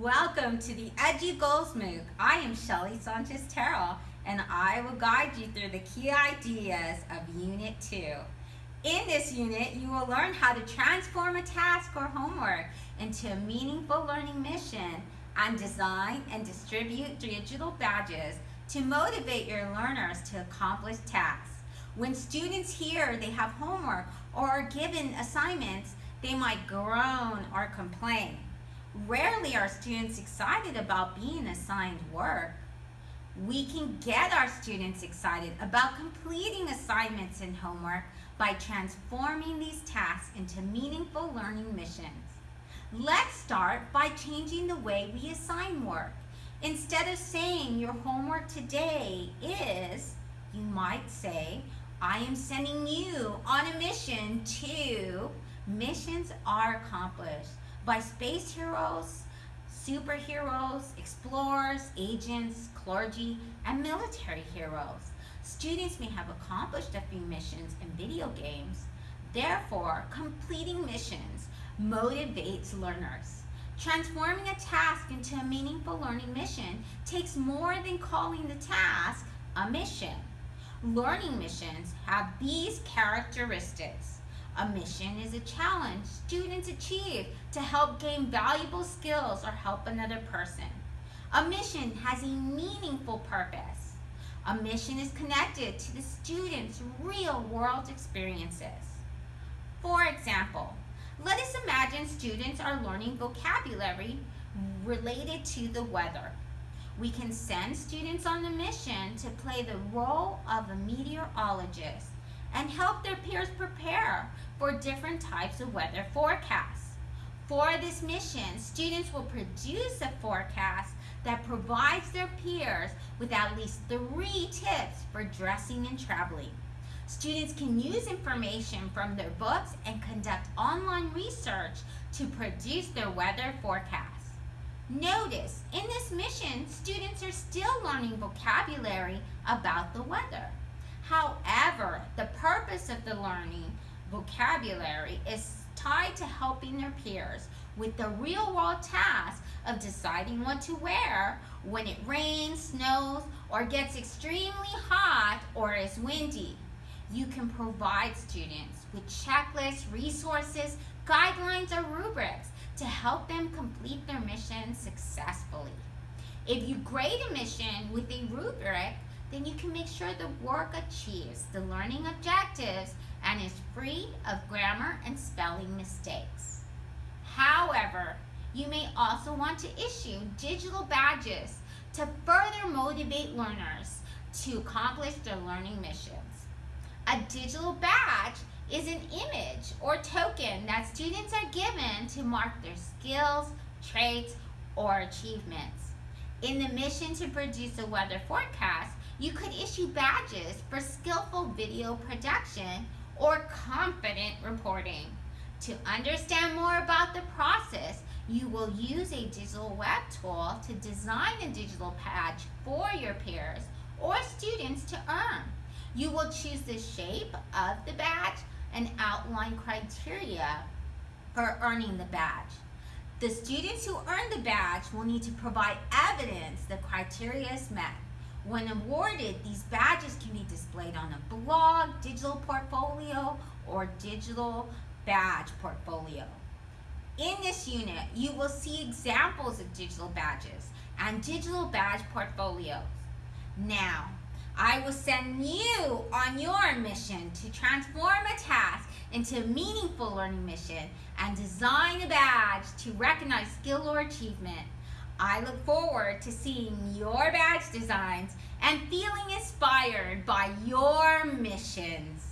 Welcome to the Edgy Goals MOOC. I am Shelly Sanchez Terrell and I will guide you through the key ideas of Unit 2. In this unit, you will learn how to transform a task or homework into a meaningful learning mission and design and distribute digital badges to motivate your learners to accomplish tasks. When students hear they have homework or are given assignments, they might groan or complain. Rarely are students excited about being assigned work. We can get our students excited about completing assignments and homework by transforming these tasks into meaningful learning missions. Let's start by changing the way we assign work. Instead of saying your homework today is, you might say, I am sending you on a mission to, missions are accomplished by space heroes, superheroes, explorers, agents, clergy, and military heroes. Students may have accomplished a few missions in video games. Therefore, completing missions motivates learners. Transforming a task into a meaningful learning mission takes more than calling the task a mission. Learning missions have these characteristics. A mission is a challenge students achieve to help gain valuable skills or help another person. A mission has a meaningful purpose. A mission is connected to the student's real world experiences. For example, let us imagine students are learning vocabulary related to the weather. We can send students on a mission to play the role of a meteorologist and help their peers prepare for different types of weather forecasts. For this mission, students will produce a forecast that provides their peers with at least three tips for dressing and traveling. Students can use information from their books and conduct online research to produce their weather forecasts. Notice, in this mission, students are still learning vocabulary about the weather. However, the purpose of the learning vocabulary is tied to helping their peers with the real world task of deciding what to wear when it rains, snows, or gets extremely hot or is windy. You can provide students with checklists, resources, guidelines, or rubrics to help them complete their mission successfully. If you grade a mission with a rubric, then you can make sure the work achieves the learning objectives and is free of grammar and spelling mistakes. However, you may also want to issue digital badges to further motivate learners to accomplish their learning missions. A digital badge is an image or token that students are given to mark their skills, traits, or achievements. In the mission to produce a weather forecast, you could issue badges for skillful video production or confident reporting. To understand more about the process, you will use a digital web tool to design a digital badge for your peers or students to earn. You will choose the shape of the badge and outline criteria for earning the badge. The students who earn the badge will need to provide evidence the criteria is met. When awarded, these badges can be displayed on a blog, digital portfolio, or digital badge portfolio. In this unit, you will see examples of digital badges and digital badge portfolios. Now, I will send you on your mission to transform a task into a meaningful learning mission and design a badge to recognize skill or achievement. I look forward to seeing your badge designs and feeling inspired by your missions.